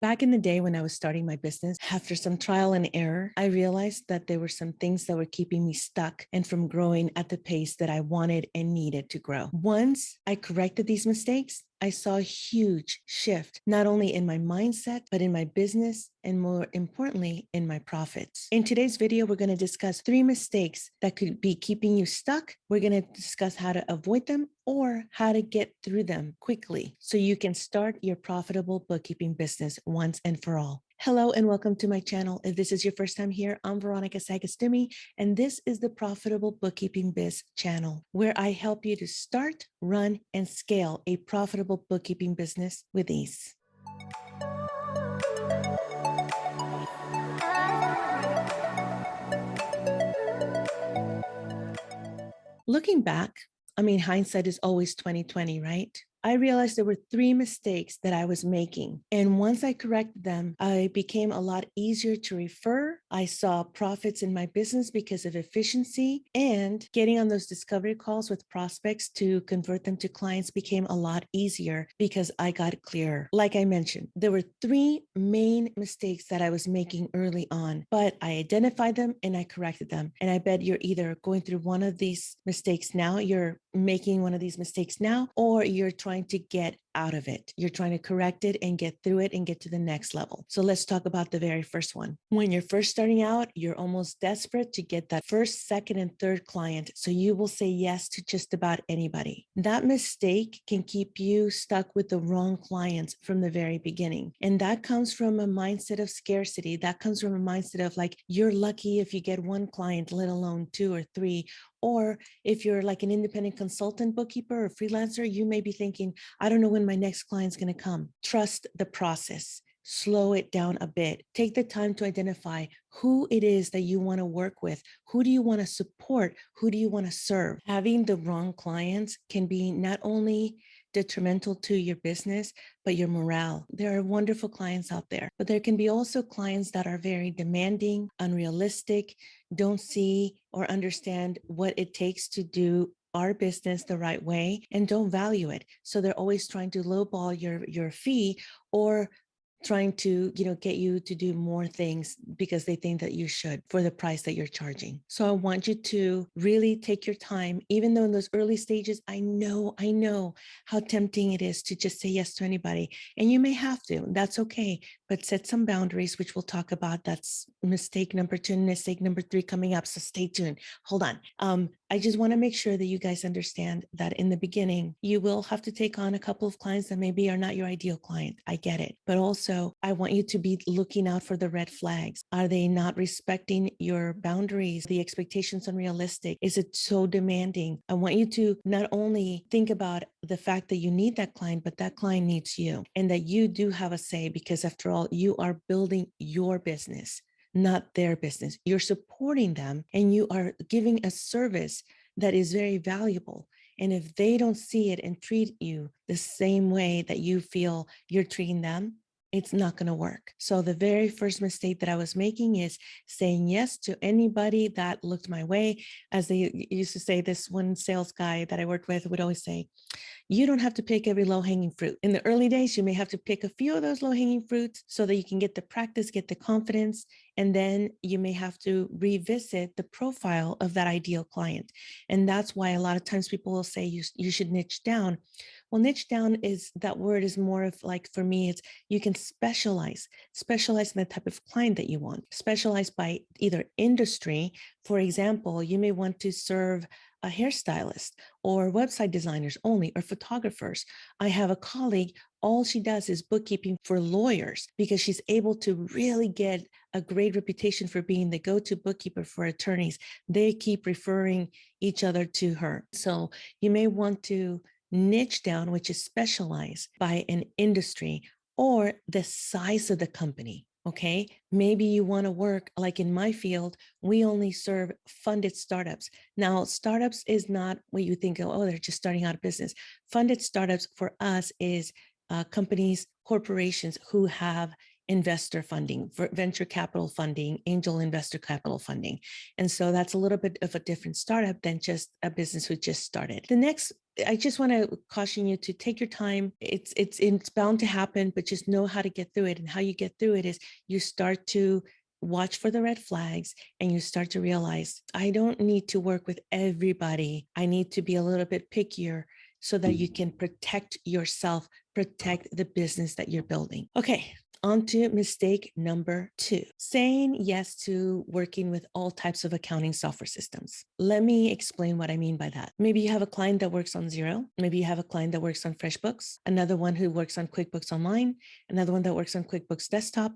Back in the day when I was starting my business, after some trial and error, I realized that there were some things that were keeping me stuck and from growing at the pace that I wanted and needed to grow. Once I corrected these mistakes, I saw a huge shift, not only in my mindset, but in my business and more importantly, in my profits. In today's video, we're going to discuss three mistakes that could be keeping you stuck. We're going to discuss how to avoid them or how to get through them quickly so you can start your profitable bookkeeping business once and for all. Hello and welcome to my channel. If this is your first time here, I'm Veronica Sagastume, and this is the Profitable Bookkeeping Biz channel, where I help you to start, run, and scale a profitable bookkeeping business with ease. Looking back, I mean, hindsight is always 2020, right? I realized there were three mistakes that I was making. And once I corrected them, I became a lot easier to refer. I saw profits in my business because of efficiency and getting on those discovery calls with prospects to convert them to clients became a lot easier because I got clearer. Like I mentioned, there were three main mistakes that I was making early on, but I identified them and I corrected them. And I bet you're either going through one of these mistakes now, you're making one of these mistakes now, or you're trying to get out of it. You're trying to correct it and get through it and get to the next level. So let's talk about the very first one. When you're first starting out, you're almost desperate to get that first, second, and third client. So you will say yes to just about anybody. That mistake can keep you stuck with the wrong clients from the very beginning. And that comes from a mindset of scarcity. That comes from a mindset of like, you're lucky if you get one client, let alone two or three, or if you're like an independent consultant bookkeeper or freelancer, you may be thinking, I don't know when my next client's going to come. Trust the process. Slow it down a bit. Take the time to identify who it is that you want to work with. Who do you want to support? Who do you want to serve? Having the wrong clients can be not only detrimental to your business, but your morale. There are wonderful clients out there, but there can be also clients that are very demanding, unrealistic, don't see or understand what it takes to do our business the right way and don't value it. So they're always trying to lowball your, your fee or trying to, you know, get you to do more things because they think that you should for the price that you're charging. So I want you to really take your time, even though in those early stages, I know, I know how tempting it is to just say yes to anybody. And you may have to, that's okay, but set some boundaries, which we'll talk about. That's mistake number two, and mistake number three coming up. So stay tuned. Hold on. Um, I just want to make sure that you guys understand that in the beginning, you will have to take on a couple of clients that maybe are not your ideal client. I get it. But also, I want you to be looking out for the red flags. Are they not respecting your boundaries? The expectations unrealistic? Is it so demanding? I want you to not only think about the fact that you need that client, but that client needs you and that you do have a say because after all, you are building your business not their business. You're supporting them and you are giving a service that is very valuable. And if they don't see it and treat you the same way that you feel you're treating them, it's not going to work. So the very first mistake that I was making is saying yes to anybody that looked my way. As they used to say, this one sales guy that I worked with would always say, you don't have to pick every low hanging fruit. In the early days, you may have to pick a few of those low hanging fruits so that you can get the practice, get the confidence, and then you may have to revisit the profile of that ideal client. And that's why a lot of times people will say you, you should niche down. Well, niche down is that word is more of like, for me, it's you can specialize, specialize in the type of client that you want, specialize by either industry. For example, you may want to serve a hairstylist or website designers only or photographers. I have a colleague, all she does is bookkeeping for lawyers because she's able to really get a great reputation for being the go-to bookkeeper for attorneys. They keep referring each other to her. So you may want to niche down, which is specialized by an industry or the size of the company. Okay, maybe you want to work like in my field, we only serve funded startups. Now, startups is not what you think, oh, they're just starting out a business. Funded startups for us is uh, companies, corporations who have investor funding, venture capital funding, angel investor capital funding. And so that's a little bit of a different startup than just a business who just started. The next I just want to caution you to take your time. It's it's it's bound to happen, but just know how to get through it. And how you get through it is you start to watch for the red flags and you start to realize I don't need to work with everybody. I need to be a little bit pickier so that you mm. can protect yourself, protect the business that you're building. Okay, on to mistake number two, saying yes to working with all types of accounting software systems. Let me explain what I mean by that. Maybe you have a client that works on Xero. Maybe you have a client that works on FreshBooks, another one who works on QuickBooks Online, another one that works on QuickBooks Desktop,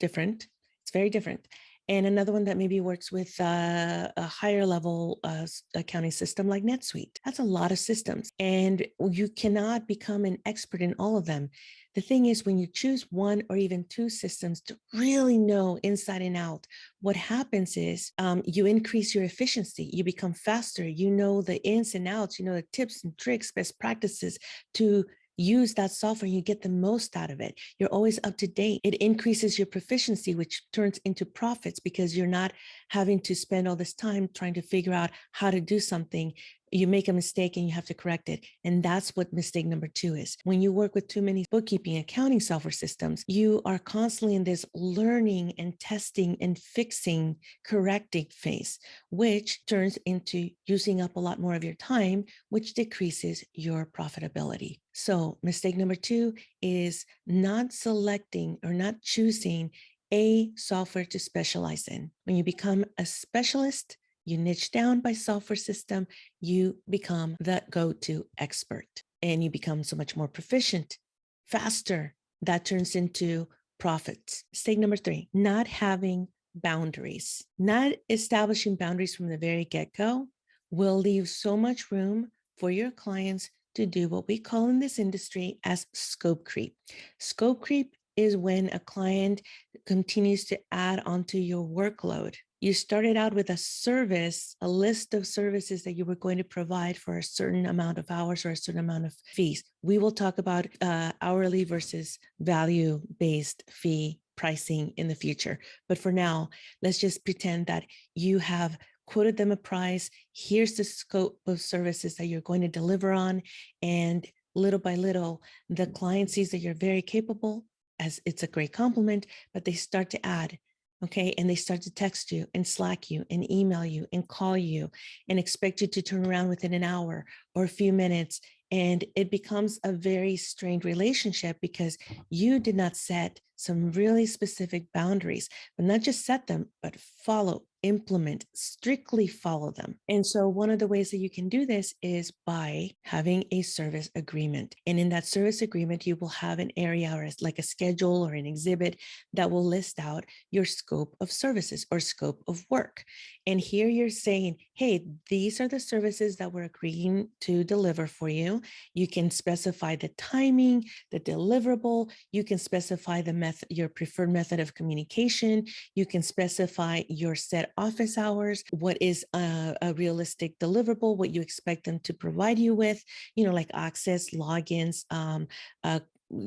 different. It's very different and another one that maybe works with uh, a higher level uh, accounting system like NetSuite. That's a lot of systems and you cannot become an expert in all of them. The thing is when you choose one or even two systems to really know inside and out, what happens is um, you increase your efficiency, you become faster, you know the ins and outs, you know the tips and tricks, best practices to use that software, you get the most out of it. You're always up to date. It increases your proficiency, which turns into profits because you're not having to spend all this time trying to figure out how to do something you make a mistake and you have to correct it. And that's what mistake number two is. When you work with too many bookkeeping accounting software systems, you are constantly in this learning and testing and fixing, correcting phase, which turns into using up a lot more of your time, which decreases your profitability. So mistake number two is not selecting or not choosing a software to specialize in. When you become a specialist, you niche down by software system, you become the go-to expert and you become so much more proficient, faster. That turns into profits. Mistake number three, not having boundaries. Not establishing boundaries from the very get-go will leave so much room for your clients to do what we call in this industry as scope creep. Scope creep is when a client continues to add onto your workload you started out with a service, a list of services that you were going to provide for a certain amount of hours or a certain amount of fees. We will talk about uh, hourly versus value-based fee pricing in the future. But for now, let's just pretend that you have quoted them a price. Here's the scope of services that you're going to deliver on. And little by little, the client sees that you're very capable as it's a great compliment, but they start to add okay and they start to text you and slack you and email you and call you and expect you to turn around within an hour or a few minutes and it becomes a very strained relationship because you did not set some really specific boundaries but not just set them but follow implement, strictly follow them. And so one of the ways that you can do this is by having a service agreement. And in that service agreement, you will have an area or like a schedule or an exhibit that will list out your scope of services or scope of work. And here you're saying, hey, these are the services that we're agreeing to deliver for you. You can specify the timing, the deliverable, you can specify the method, your preferred method of communication, you can specify your set office hours, what is a, a realistic deliverable, what you expect them to provide you with, you know, like access, logins, um, uh,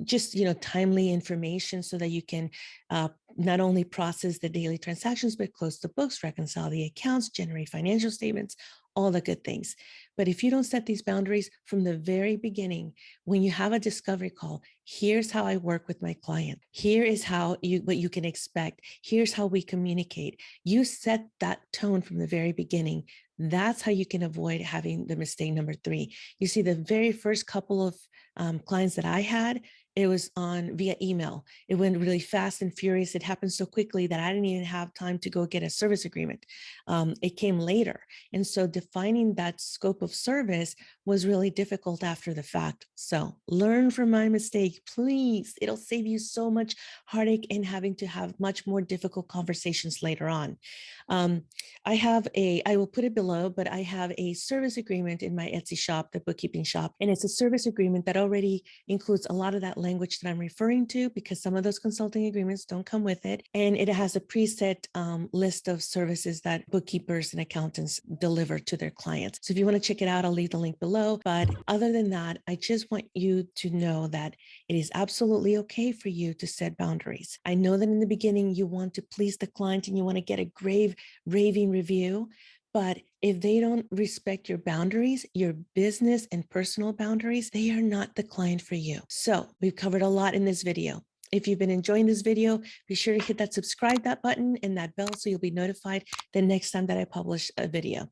just you know timely information so that you can uh, not only process the daily transactions but close the books reconcile the accounts generate financial statements all the good things. But if you don't set these boundaries from the very beginning when you have a discovery call here's how i work with my client. Here is how you what you can expect. Here's how we communicate. You set that tone from the very beginning. That's how you can avoid having the mistake number three. You see the very first couple of um, clients that I had, it was on via email. It went really fast and furious. It happened so quickly that I didn't even have time to go get a service agreement. Um, it came later. And so defining that scope of service was really difficult after the fact. So learn from my mistake, please. It'll save you so much heartache and having to have much more difficult conversations later on. Um, I have a, I will put it below, but I have a service agreement in my Etsy shop, the bookkeeping shop, and it's a service agreement that already includes a lot of that language that I'm referring to because some of those consulting agreements don't come with it. And it has a preset um, list of services that bookkeepers and accountants deliver to their clients. So if you want to check it out, I'll leave the link below. But other than that, I just want you to know that it is absolutely okay for you to set boundaries. I know that in the beginning, you want to please the client and you want to get a grave raving review, But if they don't respect your boundaries, your business and personal boundaries, they are not the client for you. So we've covered a lot in this video. If you've been enjoying this video, be sure to hit that subscribe that button and that bell so you'll be notified the next time that I publish a video.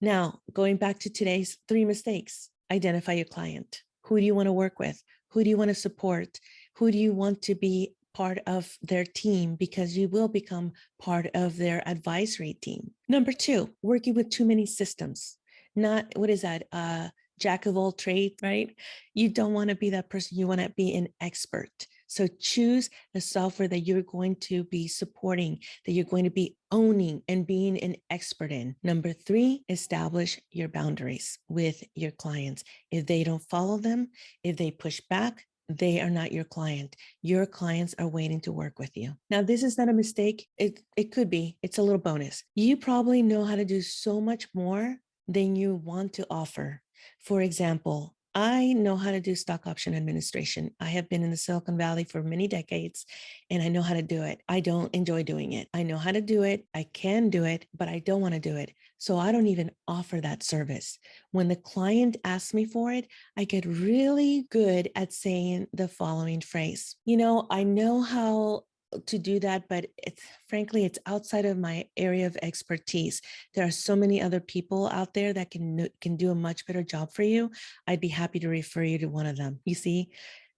Now, going back to today's three mistakes, identify your client. Who do you want to work with? Who do you want to support? Who do you want to be part of their team because you will become part of their advisory team. Number two, working with too many systems. Not, what is that? Uh, jack of all trades, right? You don't want to be that person. You want to be an expert. So choose the software that you're going to be supporting, that you're going to be owning and being an expert in. Number three, establish your boundaries with your clients. If they don't follow them, if they push back, they are not your client. Your clients are waiting to work with you. Now, this is not a mistake. It, it could be, it's a little bonus. You probably know how to do so much more than you want to offer. For example, I know how to do stock option administration. I have been in the Silicon Valley for many decades and I know how to do it. I don't enjoy doing it. I know how to do it. I can do it, but I don't want to do it. So I don't even offer that service. When the client asks me for it, I get really good at saying the following phrase. You know, I know how to do that, but it's frankly, it's outside of my area of expertise. There are so many other people out there that can, can do a much better job for you. I'd be happy to refer you to one of them. You see,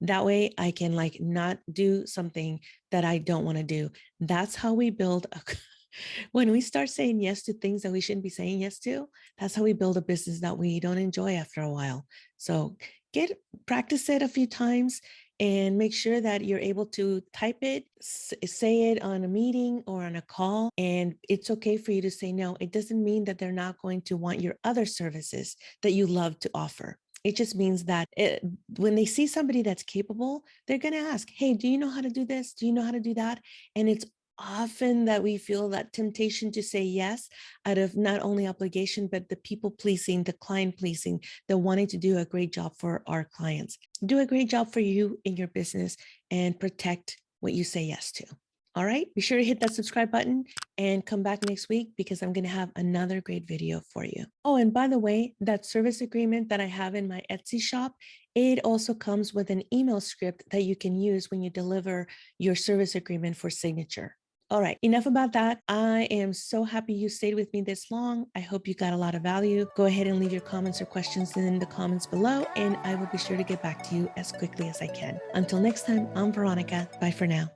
that way I can like not do something that I don't want to do. That's how we build a when we start saying yes to things that we shouldn't be saying yes to, that's how we build a business that we don't enjoy after a while. So get practice it a few times and make sure that you're able to type it, say it on a meeting or on a call. And it's okay for you to say no. It doesn't mean that they're not going to want your other services that you love to offer. It just means that it, when they see somebody that's capable, they're going to ask, hey, do you know how to do this? Do you know how to do that? And it's often that we feel that temptation to say yes out of not only obligation, but the people pleasing, the client pleasing, the wanting to do a great job for our clients. Do a great job for you in your business and protect what you say yes to. All right, be sure to hit that subscribe button and come back next week because I'm going to have another great video for you. Oh, and by the way, that service agreement that I have in my Etsy shop, it also comes with an email script that you can use when you deliver your service agreement for signature. All right, enough about that. I am so happy you stayed with me this long. I hope you got a lot of value. Go ahead and leave your comments or questions in the comments below, and I will be sure to get back to you as quickly as I can. Until next time, I'm Veronica. Bye for now.